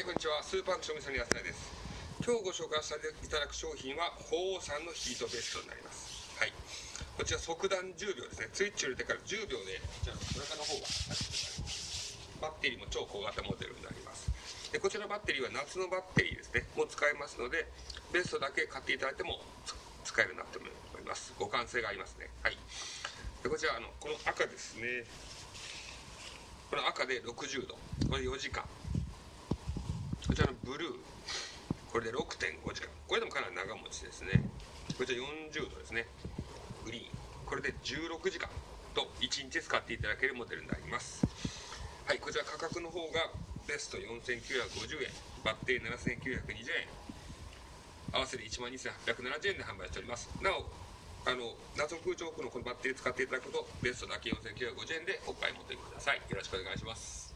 はい、こんにちは。スーパーの賞味さんの安田です。今日ご紹介させていただく商品は、鳳凰さんのヒートベストになります。はい。こちら速暖10秒ですね。スイッチを入れてから10秒で、こちらの背中の方がバッテリーも超小型モデルになります。で、こちらバッテリーは夏のバッテリーですね。もう使えますので、ベストだけ買っていただいても使えるなと思います。互換性がありますね。はい。で、こちら、あの、この赤ですね。この赤で60度。これ4時間。こちらのブルー。これで6.5時間。これでもかなり長持ちですね。こちら40度ですね。グリーン。これで16時間と1日使っていただけるモデルになります。はい、こちら価格の方がベスト4950円、バッテリー7920円、合わせて1万2870円で販売しております。なお、あの、謎空調庫のこのバッテリー使っていただくと、ベストだけ4950円でお買い求めください。よろしくお願いします。